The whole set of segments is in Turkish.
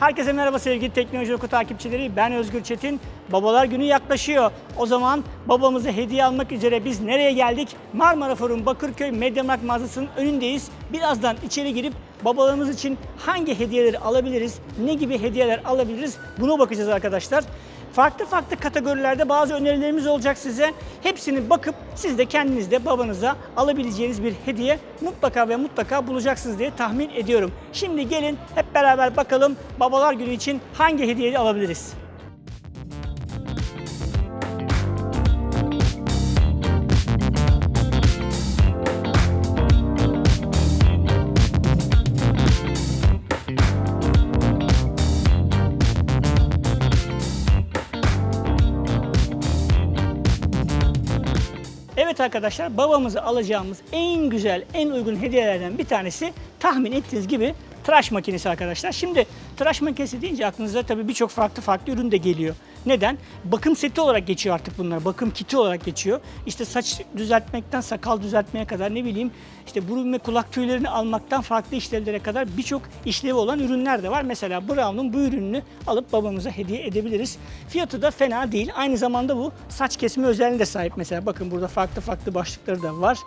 Herkese merhaba sevgili Teknoloji Oku takipçileri. Ben Özgür Çetin. Babalar Günü yaklaşıyor. O zaman babamıza hediye almak üzere biz nereye geldik? Marmara Forum Bakırköy Mediamarkt mağazasının önündeyiz. Birazdan içeri girip babalarımız için hangi hediyeleri alabiliriz, ne gibi hediyeler alabiliriz buna bakacağız arkadaşlar. Farklı farklı kategorilerde bazı önerilerimiz olacak size. Hepsini bakıp siz de kendiniz de babanıza alabileceğiniz bir hediye mutlaka ve mutlaka bulacaksınız diye tahmin ediyorum. Şimdi gelin hep beraber bakalım babalar günü için hangi hediyeyi alabiliriz? Evet arkadaşlar babamıza alacağımız en güzel, en uygun hediyelerden bir tanesi tahmin ettiğiniz gibi tıraş makinesi arkadaşlar. Şimdi tıraş makinesi deyince aklınıza tabii birçok farklı farklı ürün de geliyor. Neden? Bakım seti olarak geçiyor artık bunlar. Bakım kiti olarak geçiyor. İşte saç düzeltmekten sakal düzeltmeye kadar ne bileyim işte burun ve kulak tüylerini almaktan farklı işlevlere kadar birçok işlevi olan ürünler de var. Mesela Brown'un bu ürününü alıp babamıza hediye edebiliriz. Fiyatı da fena değil. Aynı zamanda bu saç kesme özelliğine de sahip. Mesela bakın burada farklı farklı başlıkları da var.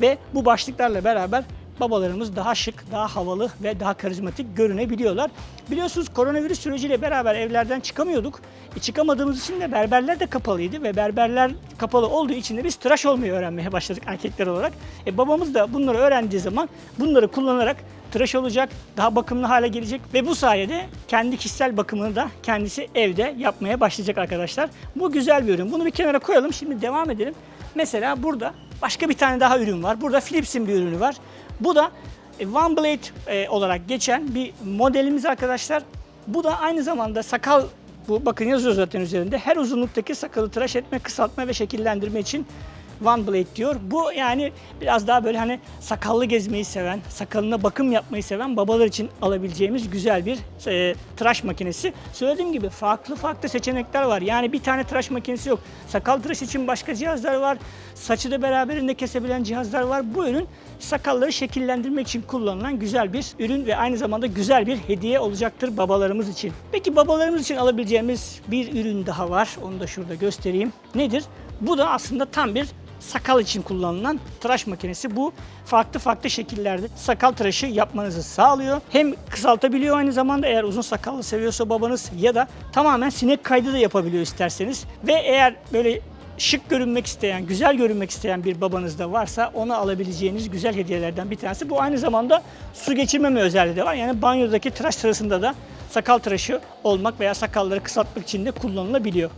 Ve bu başlıklarla beraber babalarımız daha şık, daha havalı ve daha karizmatik görünebiliyorlar. Biliyorsunuz koronavirüs süreciyle beraber evlerden çıkamıyorduk. E, çıkamadığımız için de berberler de kapalıydı ve berberler kapalı olduğu için de biz tıraş olmayı öğrenmeye başladık erkekler olarak. E, babamız da bunları öğrendiği zaman bunları kullanarak tıraş olacak, daha bakımlı hale gelecek ve bu sayede kendi kişisel bakımını da kendisi evde yapmaya başlayacak arkadaşlar. Bu güzel bir ürün. Bunu bir kenara koyalım. Şimdi devam edelim. Mesela burada başka bir tane daha ürün var. Burada Philips'in bir ürünü var. Bu da One Blade e, olarak geçen bir modelimiz arkadaşlar. Bu da aynı zamanda sakal bu bakın yazıyor zaten üzerinde. Her uzunluktaki sakalı tıraş etme, kısaltma ve şekillendirme için One Blade diyor. Bu yani biraz daha böyle hani sakallı gezmeyi seven, sakalına bakım yapmayı seven babalar için alabileceğimiz güzel bir e, tıraş makinesi. Söylediğim gibi farklı farklı seçenekler var. Yani bir tane tıraş makinesi yok. Sakal tıraş için başka cihazlar var. Saçı da beraberinde kesebilen cihazlar var. Bu ürün sakalları şekillendirmek için kullanılan güzel bir ürün ve aynı zamanda güzel bir hediye olacaktır babalarımız için. Peki babalarımız için alabileceğimiz bir ürün daha var. Onu da şurada göstereyim. Nedir? Bu da aslında tam bir sakal için kullanılan tıraş makinesi. Bu farklı farklı şekillerde sakal tıraşı yapmanızı sağlıyor. Hem kısaltabiliyor aynı zamanda eğer uzun sakallı seviyorsa babanız ya da tamamen sinek kaydı da yapabiliyor isterseniz. Ve eğer böyle şık görünmek isteyen, güzel görünmek isteyen bir babanız da varsa ona alabileceğiniz güzel hediyelerden bir tanesi. Bu aynı zamanda su geçirmeme özelliği de var. Yani banyodaki tıraş sırasında da sakal tıraşı olmak veya sakalları kısaltmak için de kullanılabiliyor.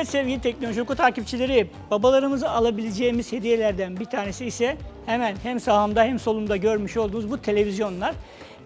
Evet sevgili Teknoloji Oku takipçileri, babalarımıza alabileceğimiz hediyelerden bir tanesi ise hemen hem sağımda hem solumda görmüş olduğunuz bu televizyonlar.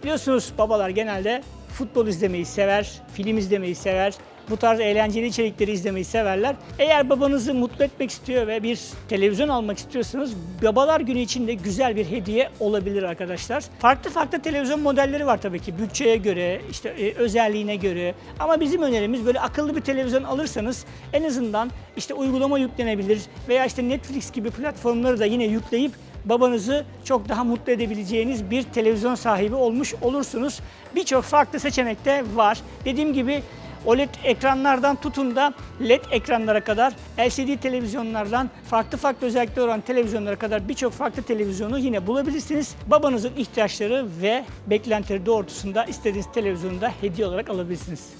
Biliyorsunuz babalar genelde futbol izlemeyi sever, film izlemeyi sever, bu tarz eğlenceli içerikleri izlemeyi severler. Eğer babanızı mutlu etmek istiyor ve bir televizyon almak istiyorsanız babalar günü için de güzel bir hediye olabilir arkadaşlar. Farklı farklı televizyon modelleri var tabii ki bütçeye göre, işte e, özelliğine göre. Ama bizim önerimiz böyle akıllı bir televizyon alırsanız en azından işte uygulama yüklenebilir veya işte Netflix gibi platformları da yine yükleyip babanızı çok daha mutlu edebileceğiniz bir televizyon sahibi olmuş olursunuz. Birçok farklı seçenek de var. Dediğim gibi OLED ekranlardan tutun da LED ekranlara kadar, LCD televizyonlardan farklı farklı özellikleri olan televizyonlara kadar birçok farklı televizyonu yine bulabilirsiniz. Babanızın ihtiyaçları ve beklentileri doğrultusunda istediğiniz televizyonu da hediye olarak alabilirsiniz.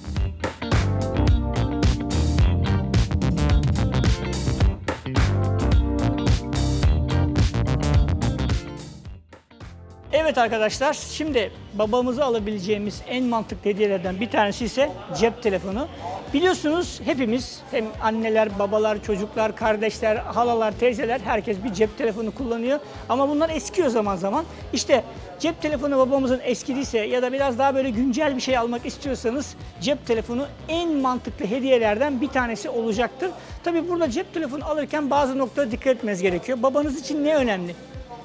Evet arkadaşlar, şimdi babamıza alabileceğimiz en mantıklı hediyelerden bir tanesi ise cep telefonu. Biliyorsunuz hepimiz, hem anneler, babalar, çocuklar, kardeşler, halalar, teyzeler herkes bir cep telefonu kullanıyor. Ama bunlar eskiyor zaman zaman. İşte cep telefonu babamızın eskidiyse ya da biraz daha böyle güncel bir şey almak istiyorsanız cep telefonu en mantıklı hediyelerden bir tanesi olacaktır. Tabii burada cep telefonu alırken bazı noktalara dikkat etmeniz gerekiyor. Babanız için ne önemli?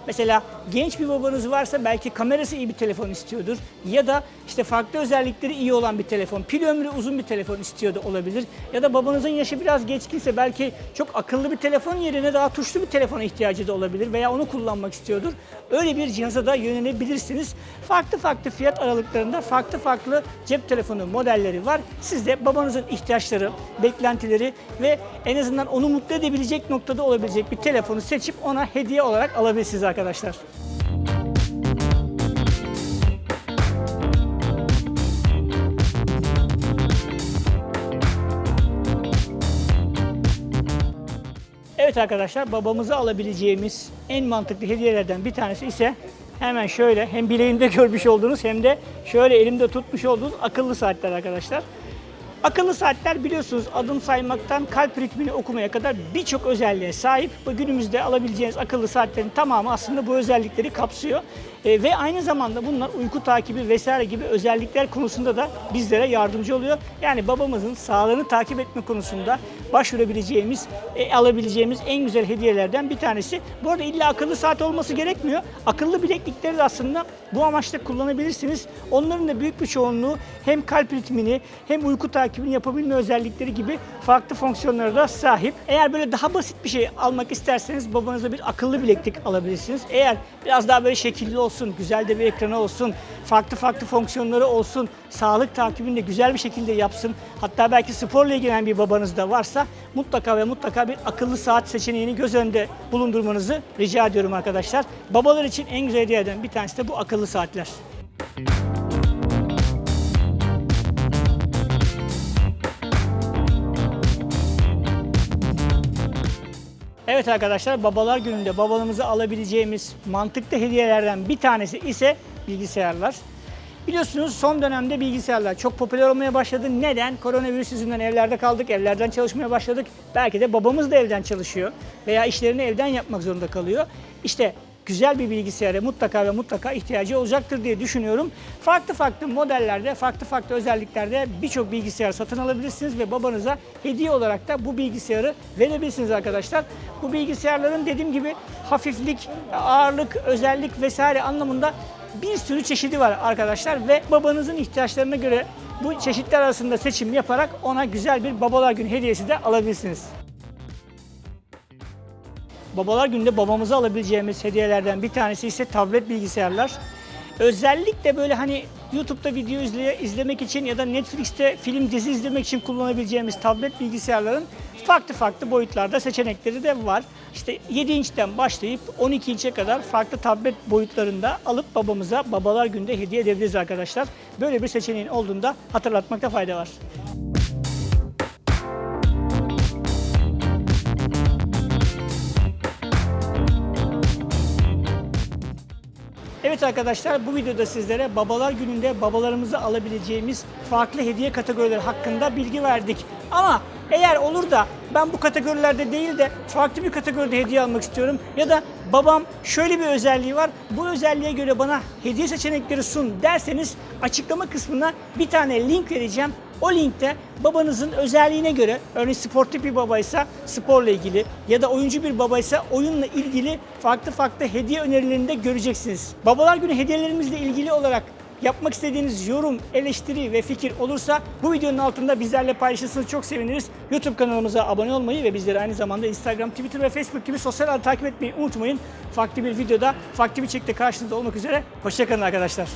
Mesela genç bir babanız varsa belki kamerası iyi bir telefon istiyordur. Ya da işte farklı özellikleri iyi olan bir telefon, pil ömrü uzun bir telefon istiyor da olabilir. Ya da babanızın yaşı biraz geçkinse belki çok akıllı bir telefon yerine daha tuşlu bir telefona ihtiyacı da olabilir veya onu kullanmak istiyordur. Öyle bir cihaza da yönelebilirsiniz. Farklı farklı fiyat aralıklarında farklı farklı cep telefonu modelleri var. Siz de babanızın ihtiyaçları, beklentileri ve en azından onu mutlu edebilecek noktada olabilecek bir telefonu seçip ona hediye olarak alabilirsiniz arkadaşlar. Evet arkadaşlar babamıza alabileceğimiz en mantıklı hediyelerden bir tanesi ise hemen şöyle hem bileğimde görmüş olduğunuz hem de şöyle elimde tutmuş olduğunuz akıllı saatler arkadaşlar. Akıllı saatler biliyorsunuz adım saymaktan kalp ritmini okumaya kadar birçok özelliğe sahip. Bu günümüzde alabileceğiniz akıllı saatlerin tamamı aslında bu özellikleri kapsıyor. E, ve aynı zamanda bunlar uyku takibi vesaire gibi özellikler konusunda da bizlere yardımcı oluyor. Yani babamızın sağlığını takip etme konusunda başvurabileceğimiz, e, alabileceğimiz en güzel hediyelerden bir tanesi. Bu arada illa akıllı saat olması gerekmiyor. Akıllı bileklikleri de aslında bu amaçla kullanabilirsiniz. Onların da büyük bir çoğunluğu hem kalp ritmini hem uyku takibini yapabilme özellikleri gibi farklı fonksiyonlara da sahip. Eğer böyle daha basit bir şey almak isterseniz babanıza bir akıllı bileklik alabilirsiniz. Eğer biraz daha böyle şekilli olsun, güzel de bir ekranı olsun, farklı farklı fonksiyonları olsun, sağlık takibini de güzel bir şekilde yapsın. Hatta belki sporla ilgilenen bir babanız da varsa mutlaka ve mutlaka bir akıllı saat seçeneğini göz önünde bulundurmanızı rica ediyorum arkadaşlar. Babalar için en güzel hediyelerden bir tanesi de bu akıllı saatler. Evet arkadaşlar babalar gününde babalarımıza alabileceğimiz mantıklı hediyelerden bir tanesi ise bilgisayarlar. Biliyorsunuz son dönemde bilgisayarlar çok popüler olmaya başladı. Neden? Koronavirüs yüzünden evlerde kaldık, evlerden çalışmaya başladık. Belki de babamız da evden çalışıyor veya işlerini evden yapmak zorunda kalıyor. İşte güzel bir bilgisayara mutlaka ve mutlaka ihtiyacı olacaktır diye düşünüyorum. Farklı farklı modellerde, farklı farklı özelliklerde birçok bilgisayar satın alabilirsiniz ve babanıza hediye olarak da bu bilgisayarı verebilirsiniz arkadaşlar. Bu bilgisayarların dediğim gibi hafiflik, ağırlık, özellik vesaire anlamında bir sürü çeşidi var arkadaşlar ve babanızın ihtiyaçlarına göre bu çeşitler arasında seçim yaparak ona güzel bir babalar günü hediyesi de alabilirsiniz. Babalar gününde babamıza alabileceğimiz hediyelerden bir tanesi ise tablet bilgisayarlar. Özellikle böyle hani YouTube'da video izle, izlemek için ya da Netflix'te film dizi izlemek için kullanabileceğimiz tablet bilgisayarların farklı farklı boyutlarda seçenekleri de var. İşte 7 inçten başlayıp 12 inçe kadar farklı tablet boyutlarında alıp babamıza babalar günde hediye edebiliriz arkadaşlar. Böyle bir seçeneğin olduğunda hatırlatmakta fayda var. Evet arkadaşlar bu videoda sizlere babalar gününde babalarımıza alabileceğimiz farklı hediye kategorileri hakkında bilgi verdik. Ama eğer olur da ben bu kategorilerde değil de farklı bir kategoride hediye almak istiyorum ya da babam şöyle bir özelliği var bu özelliğe göre bana hediye seçenekleri sun derseniz açıklama kısmına bir tane link vereceğim. O linkte babanızın özelliğine göre örneğin sportif bir babaysa sporla ilgili ya da oyuncu bir babaysa oyunla ilgili farklı farklı hediye önerilerini de göreceksiniz. Babalar günü hediyelerimizle ilgili olarak yapmak istediğiniz yorum, eleştiri ve fikir olursa bu videonun altında bizlerle paylaşırsanız çok seviniriz. YouTube kanalımıza abone olmayı ve bizleri aynı zamanda Instagram, Twitter ve Facebook gibi sosyal ağları takip etmeyi unutmayın. Farklı bir videoda, farklı bir çekte karşınızda olmak üzere. Hoşçakalın arkadaşlar.